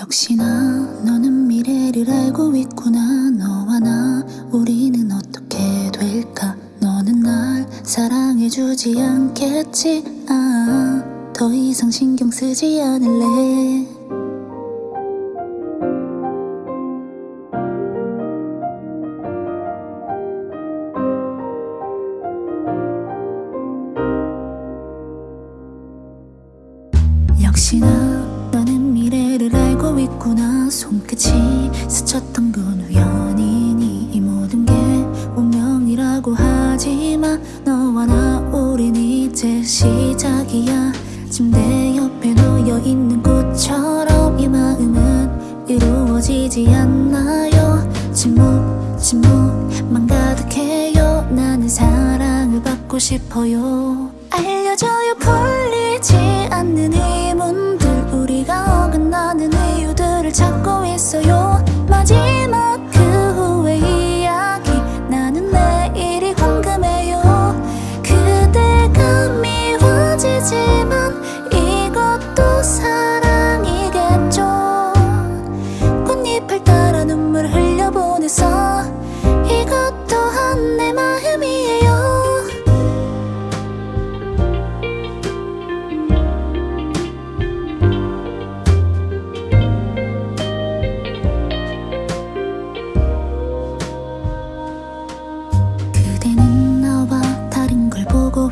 역시나 너는 미래를 알고 있구나. 너와 나 우리는 어떻게 될까? 너는 날 사랑해주지 않겠지? 아, 더 이상 신경 쓰지 않을래. 역시나 너는 미래를 알고 있구나. 손끝이 스쳤던 건 우연이니 이 모든 게 운명이라고 하지만 너와 나 우린 이제 시작이야. 침대 옆에 놓여 있는 꽃처럼 이 마음은 이루어지지 않나요? 침묵 침묵만 가득해요. 나는 사랑을 받고 싶어요. 알려줘요. 풀리지 않는 이 문들 미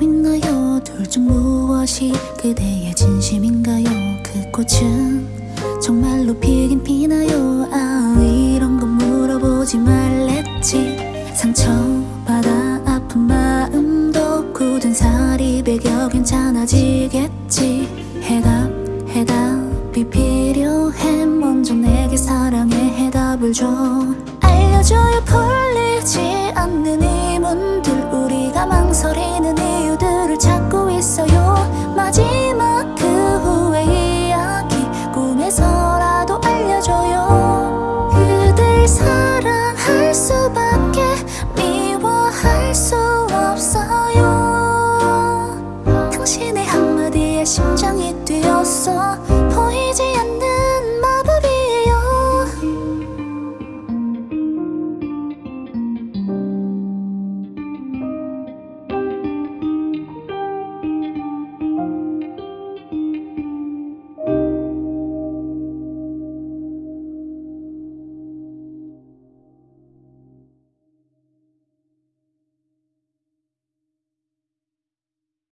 있나요? 둘 중 무엇이 그대의 진심인가요? 그 꽃은 정말로 피긴 피나요? 아 이런 건 물어보지 말랬지 상처받아 아픈 마음도 굳은 살이 배겨 괜찮아지겠지 해답 해답이 필요해 먼저 내게 사랑의 해답을 줘 알려줘요 풀리지 뛰었어